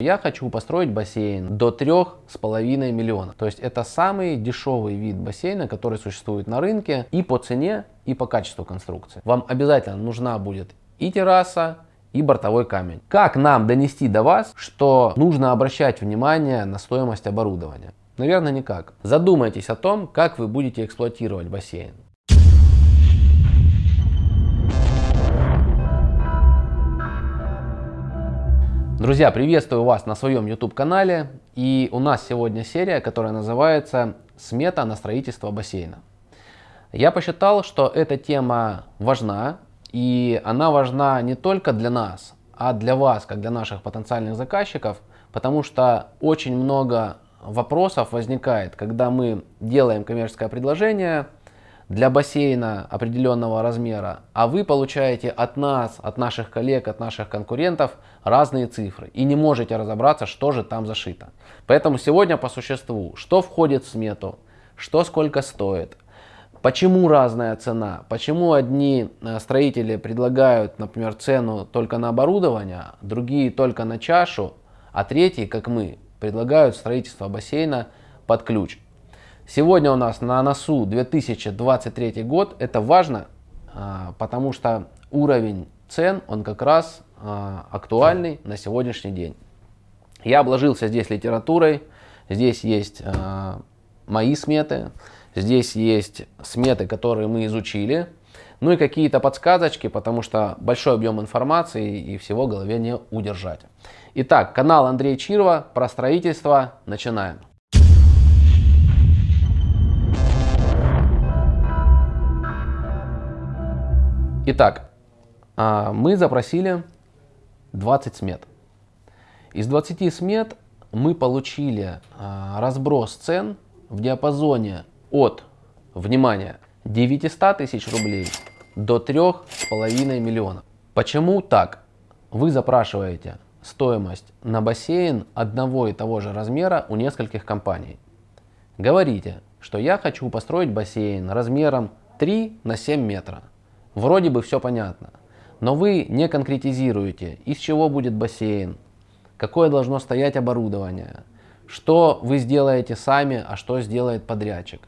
Я хочу построить бассейн до трех с половиной миллионов. То есть это самый дешевый вид бассейна, который существует на рынке и по цене, и по качеству конструкции. Вам обязательно нужна будет и терраса, и бортовой камень. Как нам донести до вас, что нужно обращать внимание на стоимость оборудования? Наверное, никак. Задумайтесь о том, как вы будете эксплуатировать бассейн. Друзья, приветствую вас на своем YouTube канале. И у нас сегодня серия, которая называется «Смета на строительство бассейна». Я посчитал, что эта тема важна, и она важна не только для нас, а для вас, как для наших потенциальных заказчиков, потому что очень много вопросов возникает, когда мы делаем коммерческое предложение – для бассейна определенного размера, а вы получаете от нас, от наших коллег, от наших конкурентов разные цифры и не можете разобраться, что же там зашито. Поэтому сегодня по существу, что входит в смету, что сколько стоит, почему разная цена, почему одни э, строители предлагают, например, цену только на оборудование, другие только на чашу, а третьи, как мы, предлагают строительство бассейна под ключ. Сегодня у нас на носу 2023 год. Это важно, а, потому что уровень цен, он как раз а, актуальный на сегодняшний день. Я обложился здесь литературой, здесь есть а, мои сметы, здесь есть сметы, которые мы изучили, ну и какие-то подсказочки, потому что большой объем информации и всего в голове не удержать. Итак, канал Андрей Чирова про строительство. Начинаем. Итак, а, мы запросили 20 смет. Из 20 смет мы получили а, разброс цен в диапазоне от, внимание, 900 тысяч рублей до 3,5 миллионов. Почему так? Вы запрашиваете стоимость на бассейн одного и того же размера у нескольких компаний. Говорите, что я хочу построить бассейн размером 3 на 7 метра. Вроде бы все понятно, но вы не конкретизируете, из чего будет бассейн, какое должно стоять оборудование, что вы сделаете сами, а что сделает подрядчик.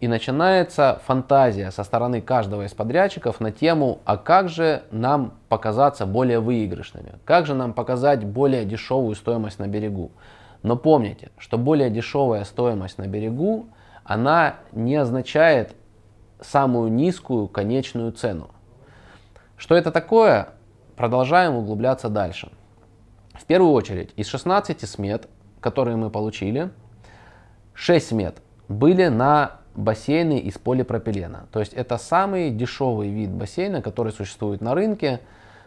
И начинается фантазия со стороны каждого из подрядчиков на тему, а как же нам показаться более выигрышными, как же нам показать более дешевую стоимость на берегу. Но помните, что более дешевая стоимость на берегу, она не означает самую низкую конечную цену. Что это такое? Продолжаем углубляться дальше. В первую очередь, из 16 смет, которые мы получили, 6 смет были на бассейны из полипропилена. То есть это самый дешевый вид бассейна, который существует на рынке.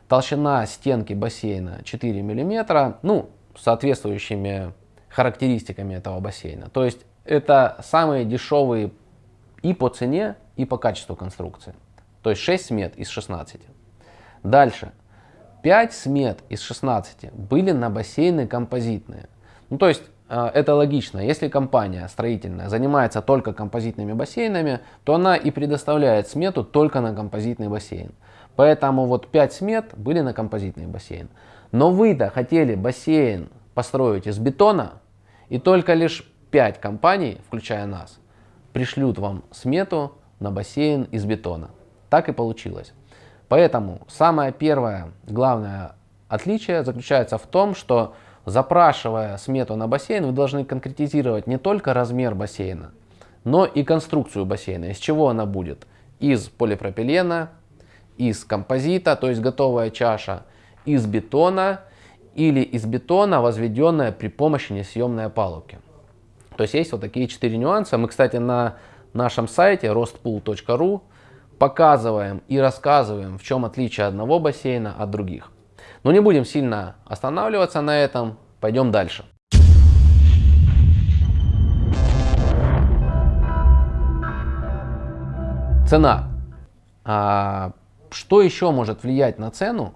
Толщина стенки бассейна 4 мм, ну, соответствующими характеристиками этого бассейна. То есть это самые дешевые и по цене, и по качеству конструкции. То есть 6 смет из 16. Дальше. 5 смет из 16 были на бассейны композитные. Ну, то есть э, это логично. Если компания строительная занимается только композитными бассейнами, то она и предоставляет смету только на композитный бассейн. Поэтому вот 5 смет были на композитный бассейн. Но вы-то хотели бассейн построить из бетона, и только лишь 5 компаний, включая нас, пришлют вам смету на бассейн из бетона. Так и получилось. Поэтому самое первое главное отличие заключается в том, что запрашивая смету на бассейн, вы должны конкретизировать не только размер бассейна, но и конструкцию бассейна, из чего она будет. Из полипропилена, из композита, то есть готовая чаша, из бетона или из бетона, возведенная при помощи несъемной опалубки. То есть есть вот такие четыре нюанса. Мы, кстати, на нашем сайте rostpool.ru показываем и рассказываем, в чем отличие одного бассейна от других. Но не будем сильно останавливаться на этом, пойдем дальше. Цена. А, что еще может влиять на цену,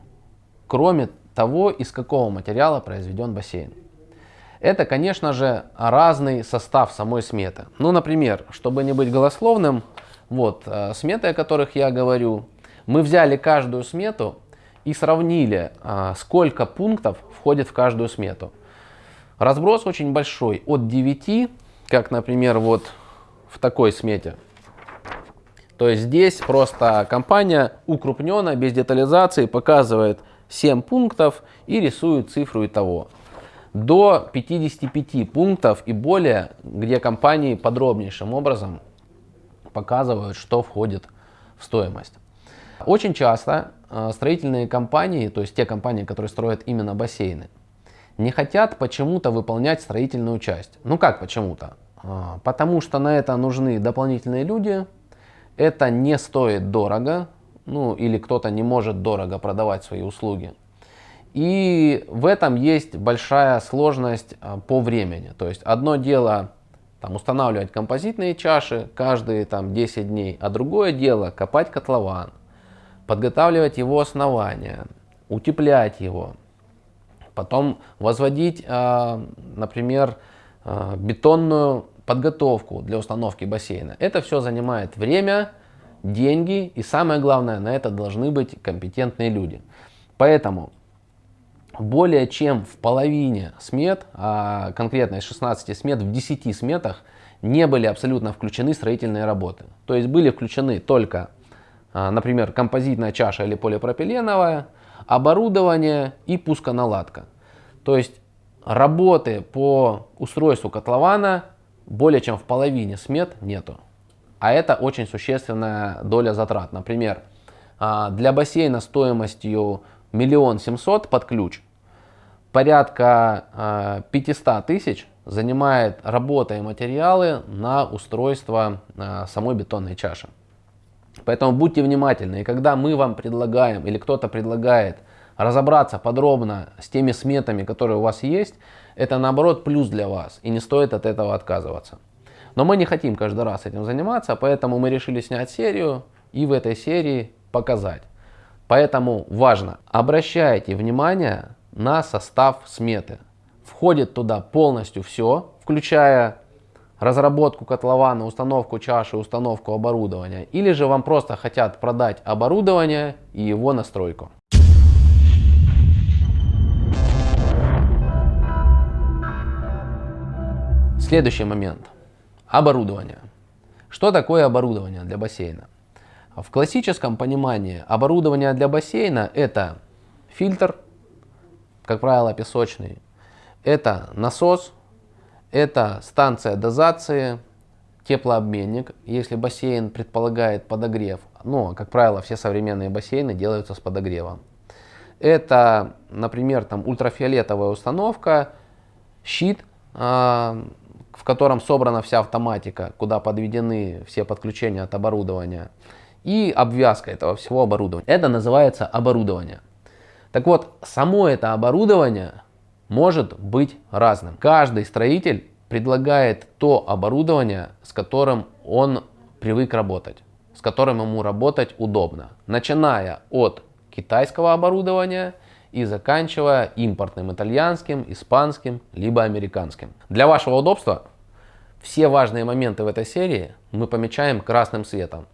кроме того, из какого материала произведен бассейн? Это, конечно же, разный состав самой сметы. Ну, например, чтобы не быть голословным, вот, э, сметы, о которых я говорю, мы взяли каждую смету и сравнили, э, сколько пунктов входит в каждую смету. Разброс очень большой, от 9, как, например, вот в такой смете. То есть здесь просто компания укрупненно, без детализации, показывает 7 пунктов и рисует цифру и того. До 55 пунктов и более, где компании подробнейшим образом показывают, что входит в стоимость. Очень часто э, строительные компании, то есть те компании, которые строят именно бассейны, не хотят почему-то выполнять строительную часть. Ну как почему-то? А, потому что на это нужны дополнительные люди, это не стоит дорого, ну или кто-то не может дорого продавать свои услуги. И в этом есть большая сложность а, по времени. То есть одно дело там, устанавливать композитные чаши каждые там, 10 дней, а другое дело копать котлован, подготавливать его основания, утеплять его, потом возводить, а, например, а, бетонную подготовку для установки бассейна. Это все занимает время, деньги и самое главное, на это должны быть компетентные люди. Поэтому более чем в половине смет, а конкретно из 16 смет, в 10 сметах не были абсолютно включены строительные работы. То есть были включены только, а, например, композитная чаша или полипропиленовая, оборудование и пусконаладка. То есть работы по устройству котлована более чем в половине смет нету. А это очень существенная доля затрат. Например, а, для бассейна стоимостью миллион семьсот под ключ порядка 500 а, тысяч занимает работа и материалы на устройство а, самой бетонной чаши. Поэтому будьте внимательны. И когда мы вам предлагаем или кто-то предлагает разобраться подробно с теми сметами, которые у вас есть, это наоборот плюс для вас. И не стоит от этого отказываться. Но мы не хотим каждый раз этим заниматься, поэтому мы решили снять серию и в этой серии показать. Поэтому важно, обращайте внимание на состав сметы. Входит туда полностью все, включая разработку котлована, установку чаши, установку оборудования. Или же вам просто хотят продать оборудование и его настройку. Следующий момент. Оборудование. Что такое оборудование для бассейна? В классическом понимании оборудование для бассейна это фильтр, как правило песочный, это насос, это станция дозации, теплообменник, если бассейн предполагает подогрев. Ну, как правило, все современные бассейны делаются с подогревом. Это, например, там ультрафиолетовая установка, щит, а, в котором собрана вся автоматика, куда подведены все подключения от оборудования, и обвязка этого всего оборудования. Это называется оборудование. Так вот, само это оборудование может быть разным. Каждый строитель предлагает то оборудование, с которым он привык работать, с которым ему работать удобно. Начиная от китайского оборудования и заканчивая импортным итальянским, испанским, либо американским. Для вашего удобства все важные моменты в этой серии мы помечаем красным цветом.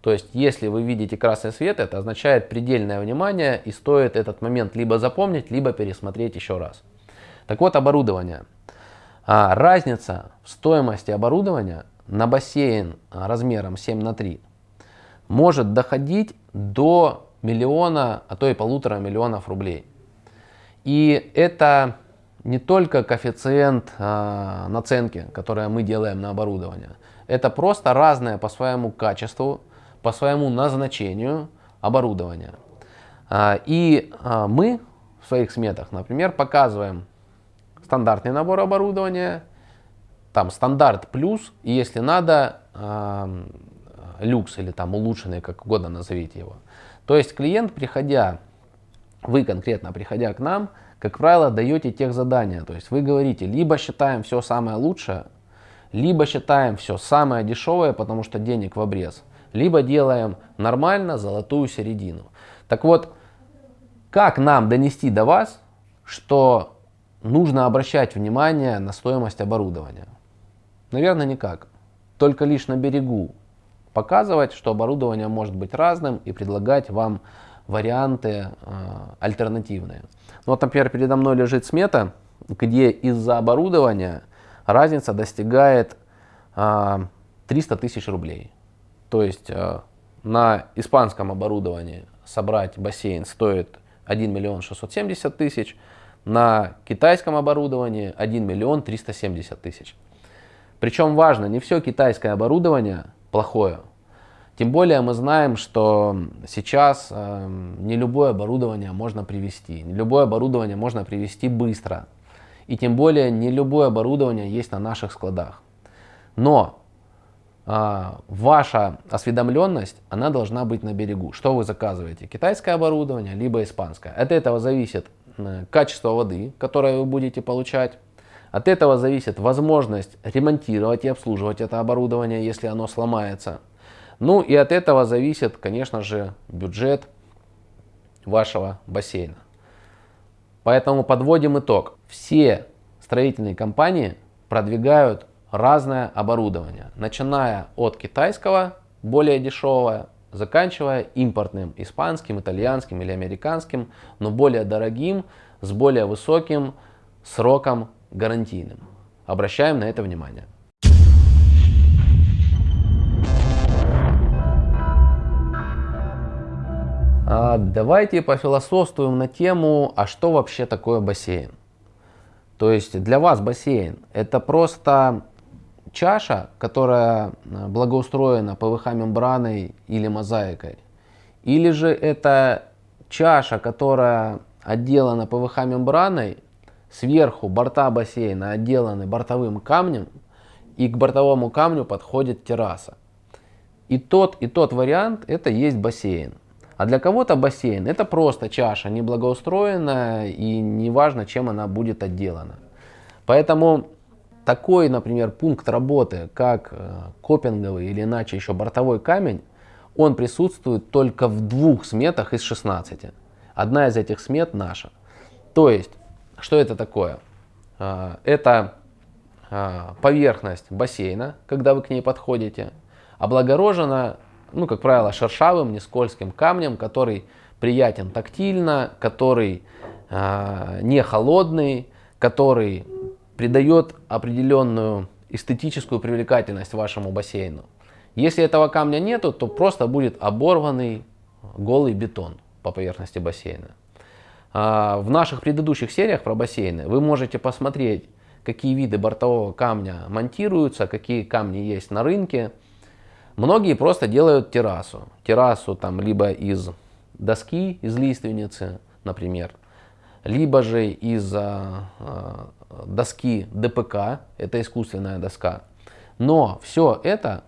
То есть, если вы видите красный свет, это означает предельное внимание и стоит этот момент либо запомнить, либо пересмотреть еще раз. Так вот, оборудование. А, разница в стоимости оборудования на бассейн размером 7 на 3 может доходить до миллиона, а то и полутора миллионов рублей. И это не только коэффициент э, наценки, который мы делаем на оборудование. Это просто разное по своему качеству, по своему назначению оборудование. Э, и э, мы в своих сметах, например, показываем стандартный набор оборудования, там стандарт плюс, и если надо, э, люкс или там улучшенный, как угодно назовите его. То есть клиент, приходя, вы конкретно приходя к нам, как правило, даете тех задания. То есть вы говорите, либо считаем все самое лучшее, либо считаем все самое дешевое, потому что денег в обрез, либо делаем нормально золотую середину. Так вот, как нам донести до вас, что нужно обращать внимание на стоимость оборудования? Наверное, никак. Только лишь на берегу показывать, что оборудование может быть разным и предлагать вам варианты э, альтернативные. Ну, вот, например, передо мной лежит смета где из-за оборудования разница достигает 300 тысяч рублей. То есть на испанском оборудовании собрать бассейн стоит 1 миллион 670 тысяч, на китайском оборудовании 1 миллион 370 тысяч. Причем важно, не все китайское оборудование плохое. Тем более мы знаем, что сейчас э, не любое оборудование можно привести, не любое оборудование можно привести быстро. И тем более не любое оборудование есть на наших складах. Но э, ваша осведомленность, она должна быть на берегу. Что вы заказываете? Китайское оборудование, либо испанское. От этого зависит качество воды, которое вы будете получать. От этого зависит возможность ремонтировать и обслуживать это оборудование, если оно сломается. Ну и от этого зависит, конечно же, бюджет вашего бассейна. Поэтому подводим итог. Все строительные компании продвигают разное оборудование, начиная от китайского, более дешевого, заканчивая импортным, испанским, итальянским или американским, но более дорогим, с более высоким сроком гарантийным. Обращаем на это внимание. А, давайте пофилософствуем на тему, а что вообще такое бассейн? То есть для вас бассейн это просто чаша, которая а, благоустроена ПВХ мембраной или мозаикой? Или же это чаша, которая отделана ПВХ мембраной, сверху борта бассейна отделаны бортовым камнем, и к бортовому камню подходит терраса. И тот, и тот вариант это есть бассейн. А для кого-то бассейн это просто чаша, неблагоустроенная и неважно, чем она будет отделана. Поэтому такой, например, пункт работы, как э, копинговый или иначе еще бортовой камень, он присутствует только в двух сметах из 16. Одна из этих смет наша. То есть, что это такое? Э, это э, поверхность бассейна, когда вы к ней подходите, облагорожена ну, как правило, шершавым, не скользким камнем, который приятен тактильно, который э, не холодный, который придает определенную эстетическую привлекательность вашему бассейну. Если этого камня нету, то просто будет оборванный голый бетон по поверхности бассейна. А, в наших предыдущих сериях про бассейны вы можете посмотреть, какие виды бортового камня монтируются, какие камни есть на рынке. Многие просто делают террасу. Террасу там либо из доски, из лиственницы, например, либо же из а, а, доски ДПК, это искусственная доска. Но все это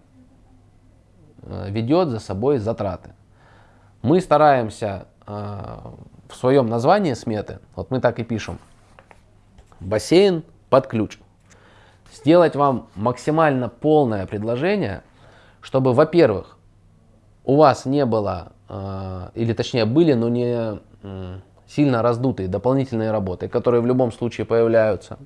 а, ведет за собой затраты. Мы стараемся а, в своем названии сметы, вот мы так и пишем, бассейн под ключ. Сделать вам максимально полное предложение – чтобы, во-первых, у вас не было, э, или точнее были, но не э, сильно раздутые дополнительные работы, которые в любом случае появляются,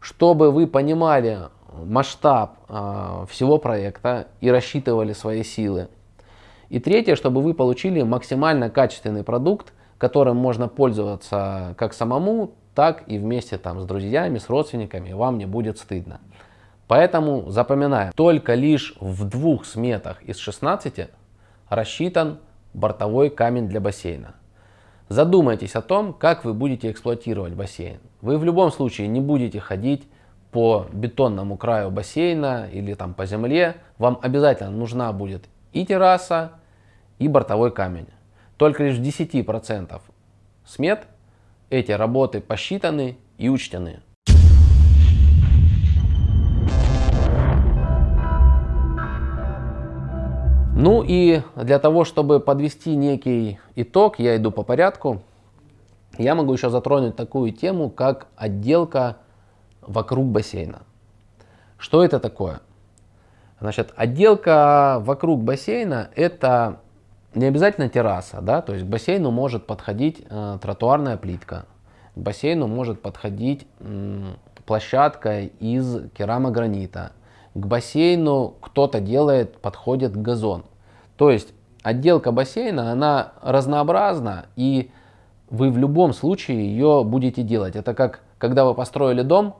чтобы вы понимали масштаб э, всего проекта и рассчитывали свои силы. И третье, чтобы вы получили максимально качественный продукт, которым можно пользоваться как самому, так и вместе там, с друзьями, с родственниками, вам не будет стыдно. Поэтому запоминаем, только лишь в двух сметах из 16 рассчитан бортовой камень для бассейна. Задумайтесь о том, как вы будете эксплуатировать бассейн. Вы в любом случае не будете ходить по бетонному краю бассейна или там по земле. Вам обязательно нужна будет и терраса, и бортовой камень. Только лишь в 10% смет эти работы посчитаны и учтены. Ну и для того, чтобы подвести некий итог, я иду по порядку, я могу еще затронуть такую тему, как отделка вокруг бассейна. Что это такое? Значит, отделка вокруг бассейна это не обязательно терраса, да, то есть к бассейну может подходить э, тротуарная плитка, к бассейну может подходить э, площадка из керамогранита, к бассейну кто-то делает, подходит газон. То есть отделка бассейна, она разнообразна, и вы в любом случае ее будете делать. Это как когда вы построили дом,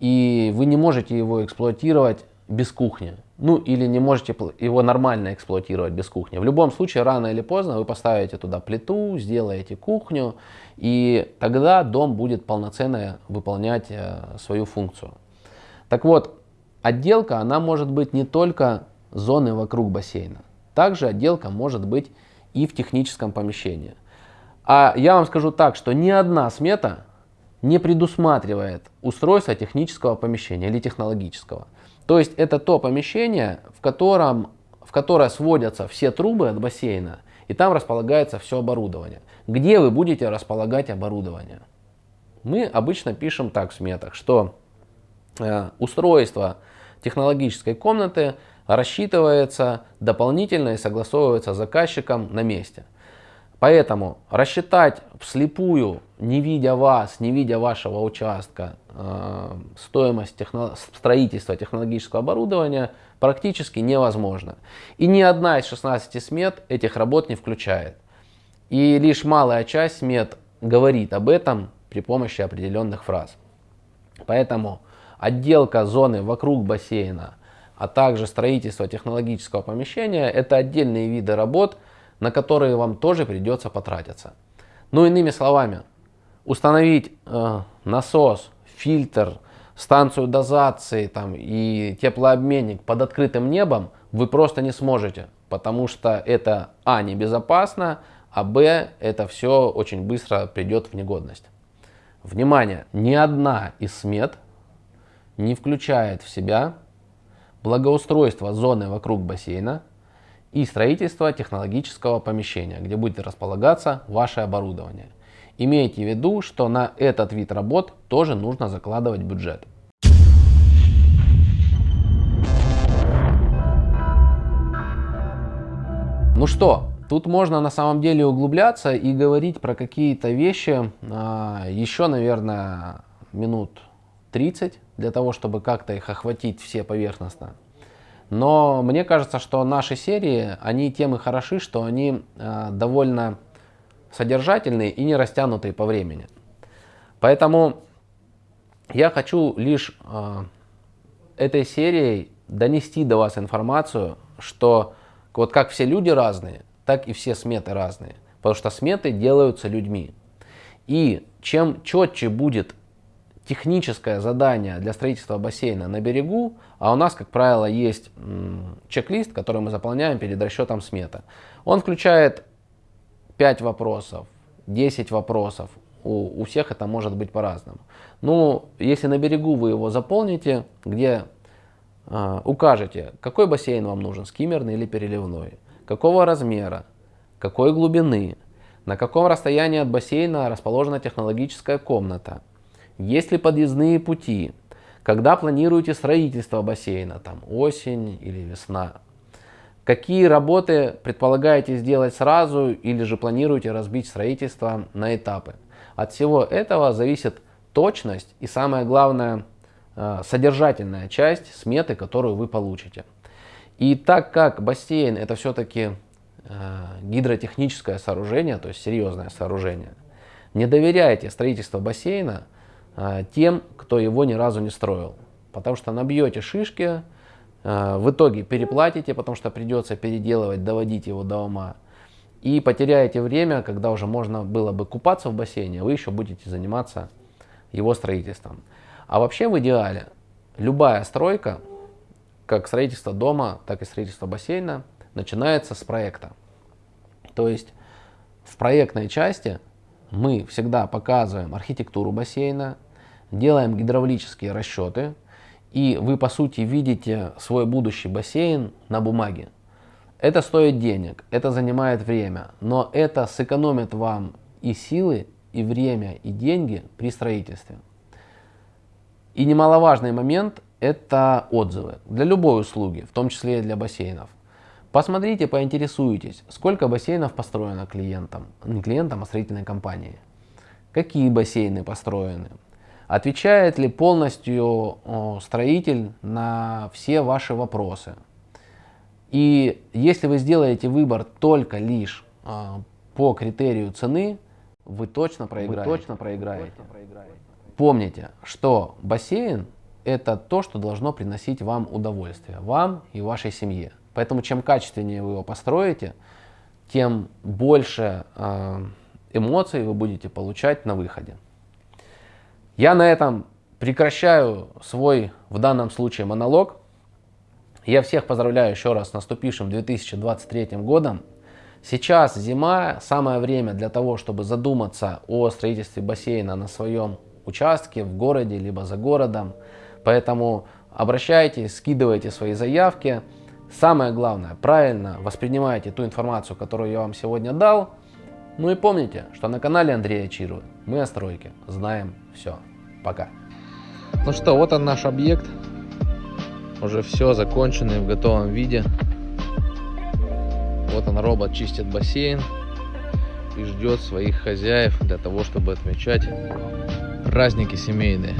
и вы не можете его эксплуатировать без кухни. Ну или не можете его нормально эксплуатировать без кухни. В любом случае, рано или поздно вы поставите туда плиту, сделаете кухню, и тогда дом будет полноценно выполнять э, свою функцию. Так вот, отделка, она может быть не только зоны вокруг бассейна. Также отделка может быть и в техническом помещении. А я вам скажу так, что ни одна смета не предусматривает устройство технического помещения или технологического. То есть это то помещение, в котором в которое сводятся все трубы от бассейна, и там располагается все оборудование. Где вы будете располагать оборудование? Мы обычно пишем так в сметах, что устройство технологической комнаты рассчитывается дополнительно и согласовывается с заказчиком на месте. Поэтому рассчитать вслепую, не видя вас, не видя вашего участка, э, стоимость техно строительства технологического оборудования практически невозможно. И ни одна из 16 смет этих работ не включает. И лишь малая часть смет говорит об этом при помощи определенных фраз. Поэтому отделка зоны вокруг бассейна, а также строительство технологического помещения – это отдельные виды работ – на которые вам тоже придется потратиться. Ну, иными словами, установить э, насос, фильтр, станцию дозации там, и теплообменник под открытым небом вы просто не сможете, потому что это а. небезопасно, а б. это все очень быстро придет в негодность. Внимание! Ни одна из смет не включает в себя благоустройство зоны вокруг бассейна, и строительство технологического помещения, где будет располагаться ваше оборудование. Имейте в виду, что на этот вид работ тоже нужно закладывать бюджет. Ну что, тут можно на самом деле углубляться и говорить про какие-то вещи а, еще, наверное, минут 30, для того, чтобы как-то их охватить все поверхностно. Но мне кажется, что наши серии, они тем и хороши, что они э, довольно содержательные и не растянутые по времени. Поэтому я хочу лишь э, этой серией донести до вас информацию, что вот как все люди разные, так и все сметы разные. Потому что сметы делаются людьми. И чем четче будет техническое задание для строительства бассейна на берегу, а у нас, как правило, есть чек-лист, который мы заполняем перед расчетом сметы. Он включает 5 вопросов, 10 вопросов. У, у всех это может быть по-разному. Ну, если на берегу вы его заполните, где э, укажете, какой бассейн вам нужен, скиммерный или переливной, какого размера, какой глубины, на каком расстоянии от бассейна расположена технологическая комната, есть ли подъездные пути? Когда планируете строительство бассейна? Там осень или весна? Какие работы предполагаете сделать сразу или же планируете разбить строительство на этапы? От всего этого зависит точность и самое главное э, содержательная часть сметы, которую вы получите. И так как бассейн это все-таки э, гидротехническое сооружение, то есть серьезное сооружение, не доверяйте строительство бассейна тем, кто его ни разу не строил. Потому что набьете шишки, а, в итоге переплатите, потому что придется переделывать, доводить его до ума. И потеряете время, когда уже можно было бы купаться в бассейне, вы еще будете заниматься его строительством. А вообще в идеале любая стройка, как строительство дома, так и строительство бассейна, начинается с проекта. То есть в проектной части мы всегда показываем архитектуру бассейна, делаем гидравлические расчеты, и вы по сути видите свой будущий бассейн на бумаге. Это стоит денег, это занимает время, но это сэкономит вам и силы, и время, и деньги при строительстве. И немаловажный момент – это отзывы для любой услуги, в том числе и для бассейнов. Посмотрите, поинтересуйтесь, сколько бассейнов построено клиентам, не клиентам, а строительной компанией. Какие бассейны построены, Отвечает ли полностью строитель на все ваши вопросы? И если вы сделаете выбор только лишь а, по критерию цены, вы точно проиграете. Вы точно проиграете. помните, что бассейн это то, что должно приносить вам удовольствие, вам и вашей семье. Поэтому чем качественнее вы его построите, тем больше э, эмоций вы будете получать на выходе. Я на этом прекращаю свой, в данном случае, монолог. Я всех поздравляю еще раз с наступившим 2023 годом. Сейчас зима, самое время для того, чтобы задуматься о строительстве бассейна на своем участке, в городе, либо за городом. Поэтому обращайтесь, скидывайте свои заявки. Самое главное, правильно воспринимайте ту информацию, которую я вам сегодня дал. Ну и помните, что на канале Андрея Чиру мы о стройке знаем все. Пока. Ну что, вот он наш объект. Уже все законченный в готовом виде. Вот он, робот чистит бассейн и ждет своих хозяев для того, чтобы отмечать праздники семейные.